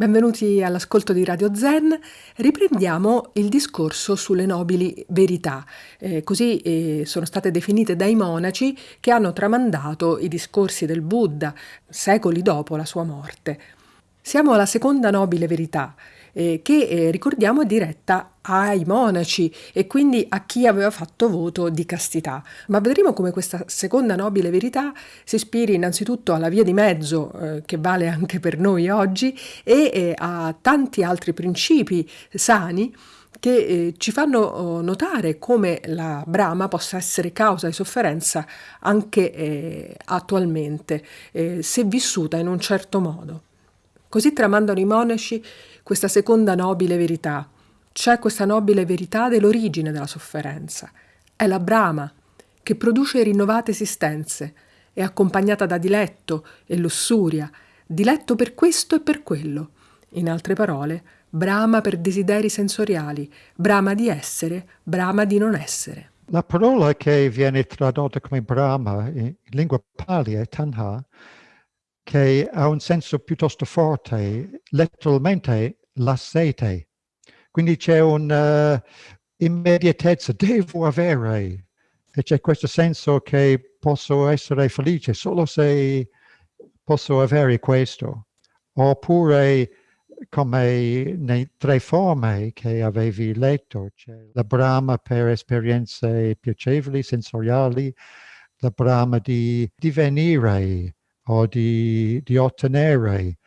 Benvenuti all'ascolto di Radio Zen. Riprendiamo il discorso sulle nobili verità. Eh, così eh, sono state definite dai monaci che hanno tramandato i discorsi del Buddha secoli dopo la sua morte. Siamo alla seconda nobile verità, eh, che eh, ricordiamo è diretta ai monaci e quindi a chi aveva fatto voto di castità. Ma vedremo come questa seconda nobile verità si ispiri innanzitutto alla via di mezzo, eh, che vale anche per noi oggi, e eh, a tanti altri principi sani che eh, ci fanno oh, notare come la Brahma possa essere causa di sofferenza anche eh, attualmente, eh, se vissuta in un certo modo. Così tramandano i monaci questa seconda nobile verità. C'è questa nobile verità dell'origine della sofferenza. È la Brahma, che produce rinnovate esistenze, è accompagnata da diletto e lussuria, diletto per questo e per quello. In altre parole, brama per desideri sensoriali, brama di essere, brama di non essere. La parola che viene tradotta come brama in lingua pali è tanha, che ha un senso piuttosto forte, letteralmente la sete. Quindi c'è un'immediatezza, uh, devo avere, e c'è questo senso che posso essere felice solo se posso avere questo. Oppure, come nei tre forme che avevi letto, c'è la brama per esperienze piacevoli, sensoriali, la brama di divenire, o di, di ottenere,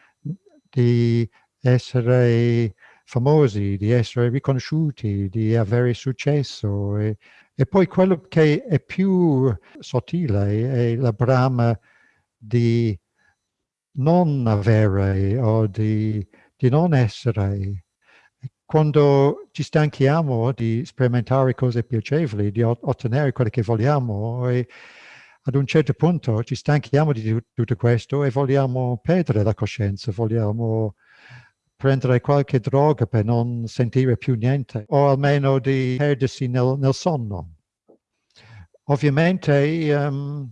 di essere famosi, di essere riconosciuti, di avere successo. E, e poi quello che è più sottile è la brama di non avere o di, di non essere. Quando ci stanchiamo di sperimentare cose piacevoli, di ottenere quello che vogliamo, e, ad un certo punto ci stanchiamo di tutto questo e vogliamo perdere la coscienza, vogliamo prendere qualche droga per non sentire più niente o almeno di perdersi nel, nel sonno. Ovviamente um,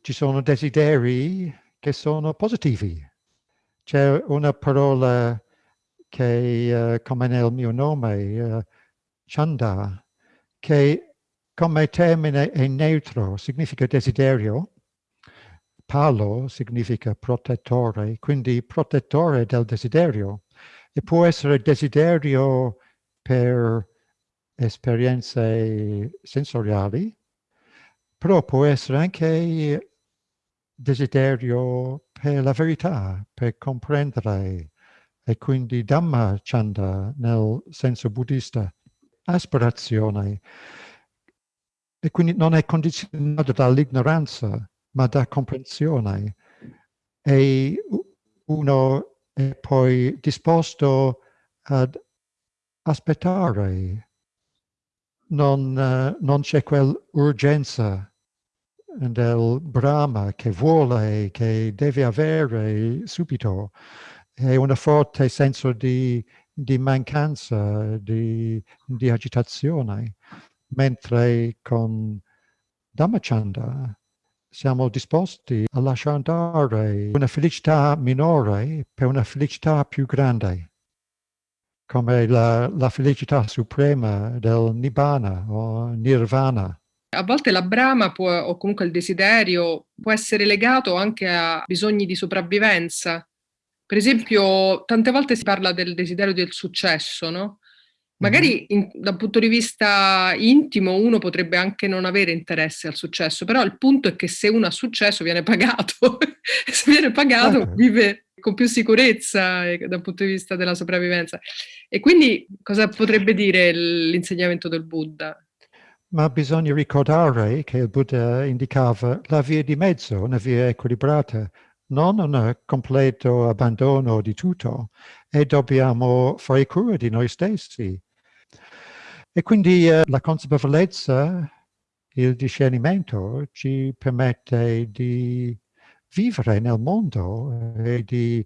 ci sono desideri che sono positivi. C'è una parola che, uh, come nel mio nome, uh, Chanda, che come termine è neutro, significa desiderio. Palo significa protettore, quindi protettore del desiderio. E può essere desiderio per esperienze sensoriali, però può essere anche desiderio per la verità, per comprendere, e quindi Dhamma Chanda nel senso buddista, aspirazione. E quindi non è condizionato dall'ignoranza, ma da comprensione. E uno è poi disposto ad aspettare. Non, uh, non c'è quell'urgenza del Brahma che vuole, che deve avere subito. È un forte senso di, di mancanza, di, di agitazione mentre con Dhammachanda siamo disposti a lasciare andare una felicità minore per una felicità più grande, come la, la felicità suprema del Nibbana o Nirvana. A volte la brama può, o comunque il desiderio può essere legato anche a bisogni di sopravvivenza. Per esempio, tante volte si parla del desiderio del successo, no? Magari in, dal punto di vista intimo uno potrebbe anche non avere interesse al successo, però il punto è che se uno ha successo viene pagato, se viene pagato ah. vive con più sicurezza eh, dal punto di vista della sopravvivenza. E quindi cosa potrebbe dire l'insegnamento del Buddha? Ma bisogna ricordare che il Buddha indicava la via di mezzo, una via equilibrata, non un completo abbandono di tutto e dobbiamo fare cura di noi stessi. E quindi eh, la consapevolezza, il discernimento ci permette di vivere nel mondo e di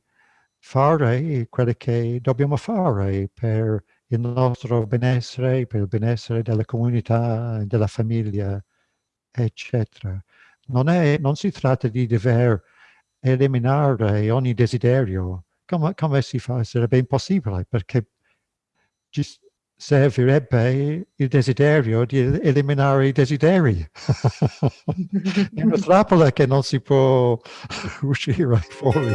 fare quello che dobbiamo fare per il nostro benessere, per il benessere della comunità, della famiglia, eccetera. Non, è, non si tratta di dover eliminare ogni desiderio, come, come si fa? Sarebbe impossibile perché ci servirebbe il desiderio di eliminare i desideri. È una trappola che non si può uscire fuori.